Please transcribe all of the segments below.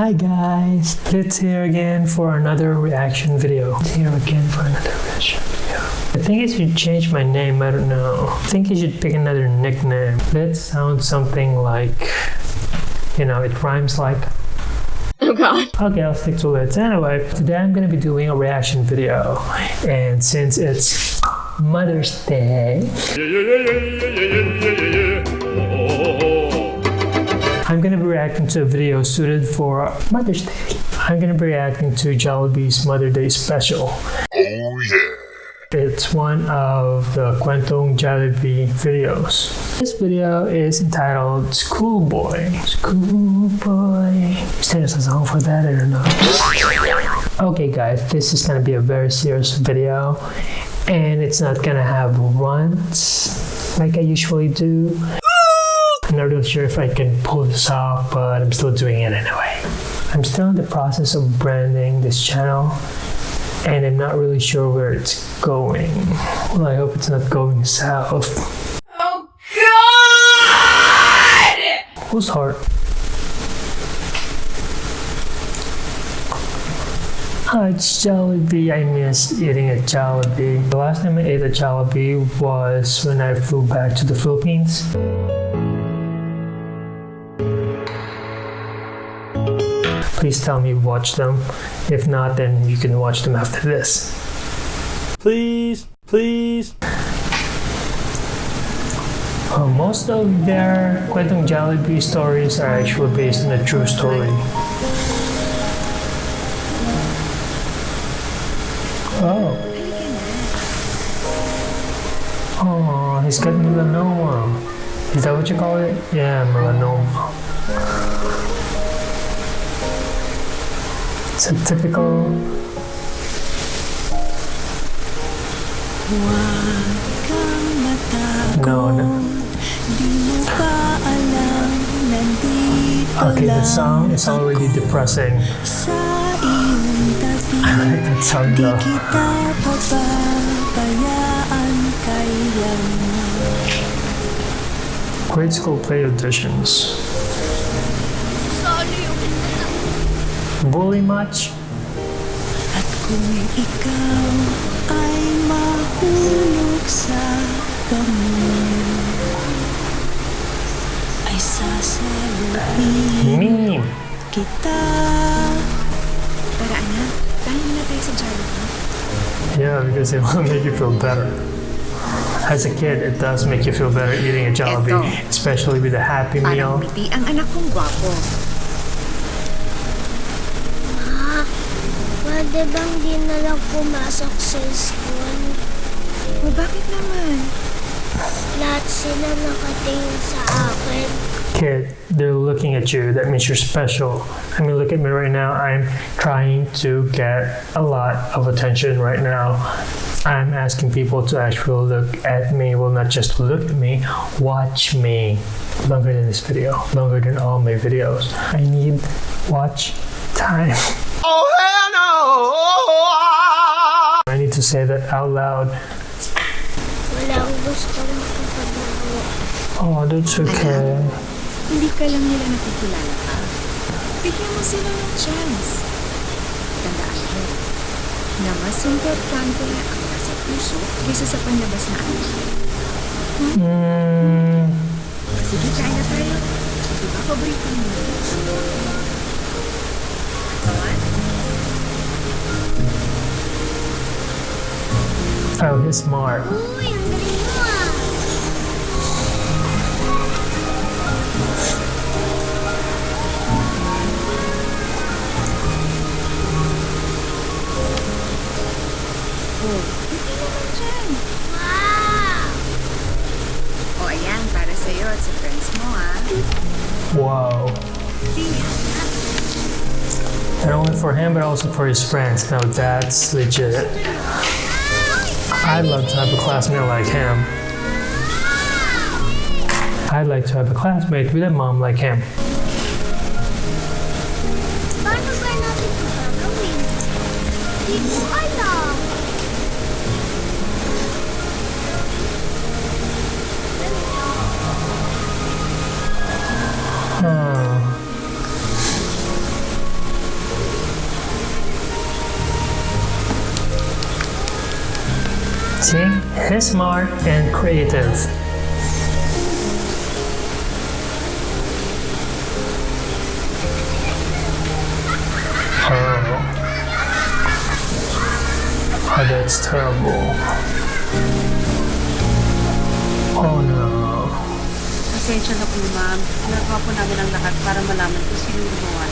Hi guys, it's here again for another reaction video. It's here again for another reaction video. I think I should change my name, I don't know. I think I should pick another nickname. Let's sound something like, you know, it rhymes like Oh god. Okay, I'll stick to it. Anyway, today I'm gonna be doing a reaction video. And since it's Mother's Day, I'm gonna be reacting to a video suited for Mother's Day. I'm gonna be reacting to Jollibee's Mother Day special. Oh yeah. It's one of the Kwentong Jollibee videos. This video is entitled Schoolboy. Schoolboy. Is there a song for that? I don't know. Okay guys, this is gonna be a very serious video and it's not gonna have runs like I usually do. I'm not really sure if I can pull this off, but I'm still doing it anyway. I'm still in the process of branding this channel and I'm not really sure where it's going. Well, I hope it's not going south. Oh god! Whose heart? Hi, it's Jollibee. I miss eating a Jollibee. The last time I ate a Jollibee was when I flew back to the Philippines. Please tell me you've watched them. If not, then you can watch them after this. Please, please. Uh, most of their Kwentong Jollibee stories are actually based on a true story. Oh. Oh, he's got melanoma. Is that what you call it? Yeah, melanoma. It's a typical No, no. Okay, the song is already depressing. I like that song though. Grade school play auditions. Bully much? At kung ikaw ay mahulog sa damo Ay sasaluhin Meme. kita Tara anak, tayo na tayo sa Jollibee. Yeah, because it will make you feel better. As a kid, it does make you feel better eating a Jollibee, Eto. especially with a Happy Meal. Parang ang anak kong gwapo. Pwede bang di na lang pumasok sa school? O bakit naman? Lahat sila nakatingin sa akin. Kid, they're looking at you. That means you're special. I mean, look at me right now. I'm trying to get a lot of attention right now. I'm asking people to actually look at me. Well, not just look at me, watch me. Longer than this video, longer than all my videos. I need watch time. Oh hell say that out loud. Walang gusto makapaglaho. Oh, that's okay. Hindi ka lang nila nakikilala pa. Bigyan mo sila ng chance. Tandaan mo na mas importante ang nasa puso kaysa sa panlabas na ano. Mm, Sige, kain na tayo. Di ba paborito mo? Hindi naman dyan. Wow! O ayan, para sa'yo at sa friends mo ah. Wow. Not only for him, but also for his friends. Now that's legit. I'd love to have a classmate like him. I'd like to have a classmate with a mom like him. Smart and creative. Oh. Oh, that's terrible. Oh no. Pasensya na po, ma'am. Ginagawa po namin ang lahat para malaman kung sino gumawa.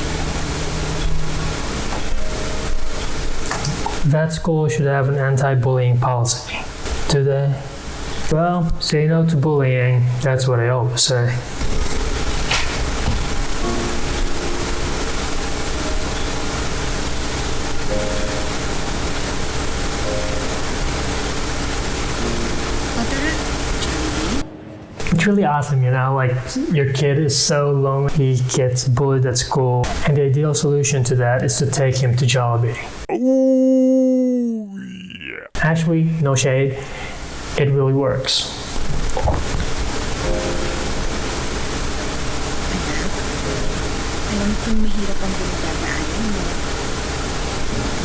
That school should have an anti-bullying policy. They? Well, say no to bullying. That's what I always say. It's really awesome, you know, like your kid is so lonely, he gets bullied at school, and the ideal solution to that is to take him to Jollibee. Oh yeah. Actually, no shade, it really works. Anak, alam kong mahirap ang pinagdadaanan mo.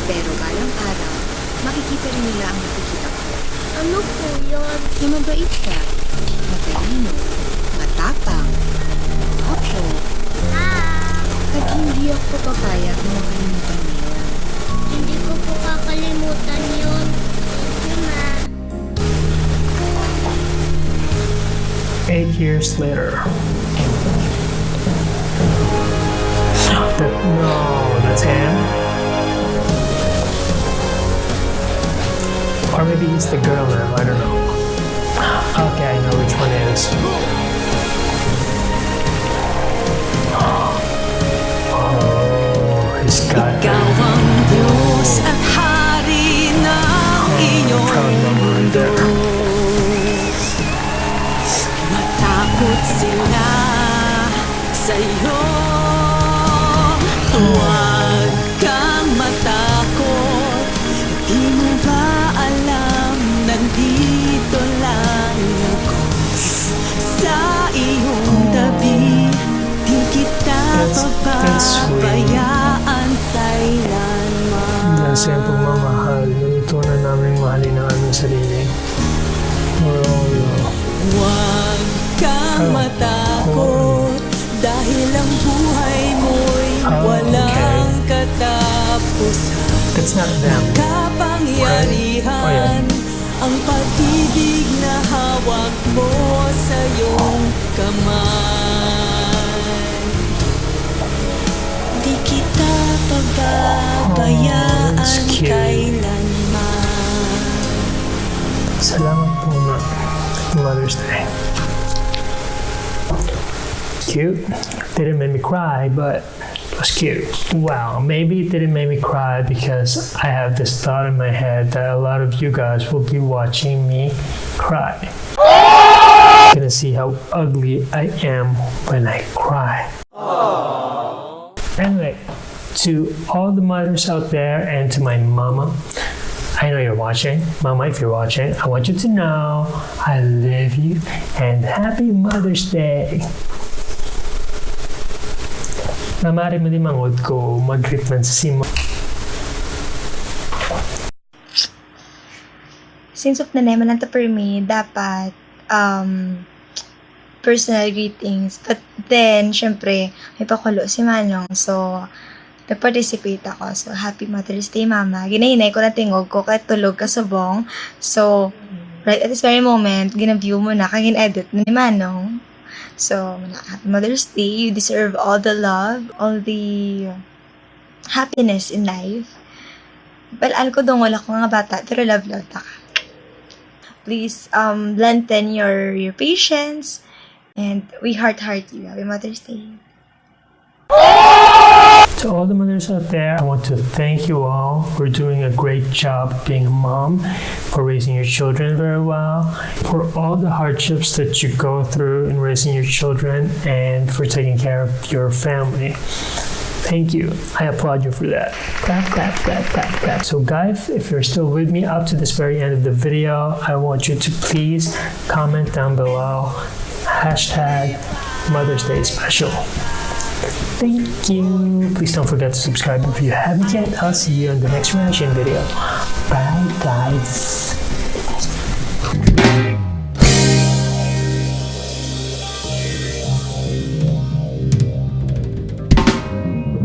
Pero balang araw, makikita rin nila ang nakikita ko. Ano po yun? Na mabait ka, years later. That, no, that's him? Or maybe he's the girl now, I don't know. Okay, I know which one it is. Oh, he's got ang buhay mo'y Oh, walang katapusan. That's not them. Kapangyarihan Ang pag-ibig na hawak mo sa iyong kamay. Di kita pababayaan Oh, kailanman. Salamat po Mother's Day. Cute. Didn't make me cry, but it was cute. Wow, maybe it didn't make me cry because I have this thought in my head that a lot of you guys will be watching me cry. Gonna see how ugly I am when I cry. Anyway, to all the mothers out there and to my mama, I know you're watching. Mama, if you're watching, I want you to know I love you and happy Mother's Day. Na maaari mo din mangod ko mag-treatment sa simo. since of na naman lang to for me, dapat um, personal greetings. But then, syempre, may pakulo si Manong. So, nag-participate ako. So, happy Mother's Day, Mama. Ginahinay ko na tingog ko kahit tulog ka subong. So, right at this very moment, ginaview mo na, kagin edit na ni Manong. So, Mother's Day. You deserve all the love, all the happiness in life. Balaan ko dong wala ko nga bata, pero love love ta ka. Please um lengthen your your patience and we heart heart you. Happy Mother's Day. To all the mothers out there, I want to thank you all for doing a great job being a mom, for raising your children very well, for all the hardships that you go through in raising your children, and for taking care of your family. Thank you. I applaud you for that. Clap, clap, clap, clap, clap. So, guys, if you're still with me up to this very end of the video, I want you to please comment down below hashtag Mother's Day Special. Thank you. Please don't forget to subscribe if you haven't yet. I'll see you in the next reaction video. Bye, guys.